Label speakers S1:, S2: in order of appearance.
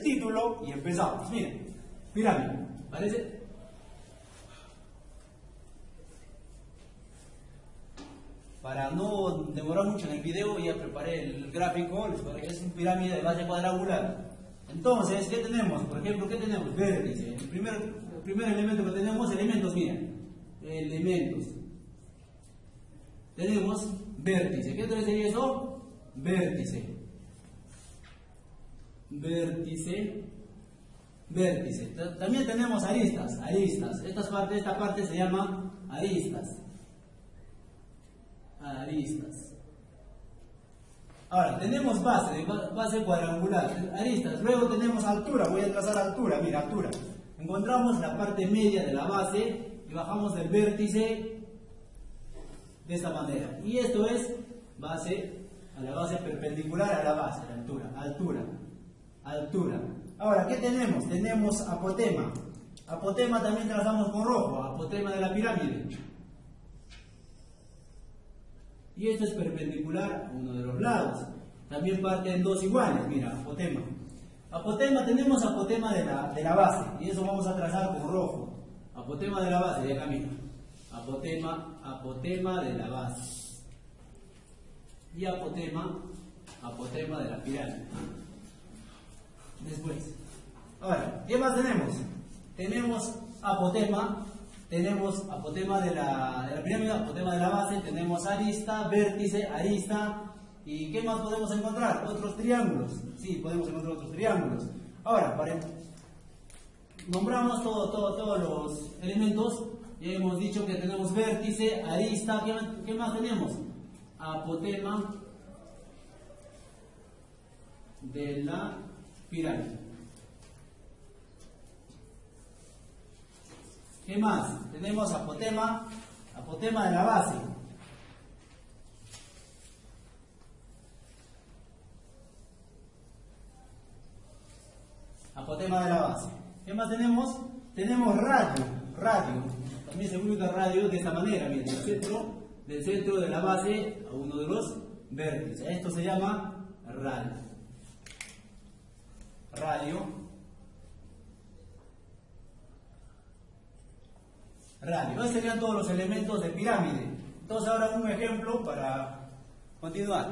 S1: título y empezamos. Miren, pirámide, ¿parece? Para no demorar mucho en el video, ya preparé el gráfico, que es una pirámide de base cuadrangular. Entonces, ¿qué tenemos? Por ejemplo, ¿qué tenemos? Vértice. El primer, primer elemento que tenemos, elementos, miren. Elementos. Tenemos vértice. ¿Qué sería eso? Vértice. Vértice. Vértice. También tenemos aristas. Aristas. Esta parte, esta parte se llama aristas. Aristas. Ahora, tenemos base, base cuadrangular, aristas. Luego tenemos altura, voy a trazar altura, mira, altura. Encontramos la parte media de la base y bajamos el vértice de esta manera. Y esto es base, a la base perpendicular a la base, la altura, altura, altura. Ahora, ¿qué tenemos? Tenemos apotema. Apotema también trazamos con rojo, apotema de la pirámide. Y esto es perpendicular a uno de los lados. También parte en dos iguales, mira, apotema. Apotema, tenemos apotema de la, de la base, y eso vamos a trazar con rojo. Apotema de la base, de acá mira. Apotema, apotema de la base. Y apotema, apotema de la pirámide. Después. Ahora, ¿qué más tenemos? Tenemos apotema tenemos apotema de la, de la pirámide, apotema de la base, tenemos arista, vértice, arista, ¿y qué más podemos encontrar? Otros triángulos, sí, podemos encontrar otros triángulos. Ahora, para, nombramos todo, todo, todos los elementos, ya hemos dicho que tenemos vértice, arista, ¿qué, qué más tenemos? Apotema de la pirámide. ¿Qué más? Tenemos apotema, apotema de la base. Apotema de la base. ¿Qué más tenemos? Tenemos radio, radio. También se ubica radio de esta manera, miren, del centro, del centro de la base a uno de los vértices. Esto se llama radio. Radio radio. Estos serían todos los elementos de pirámide. Entonces ahora un ejemplo para continuar.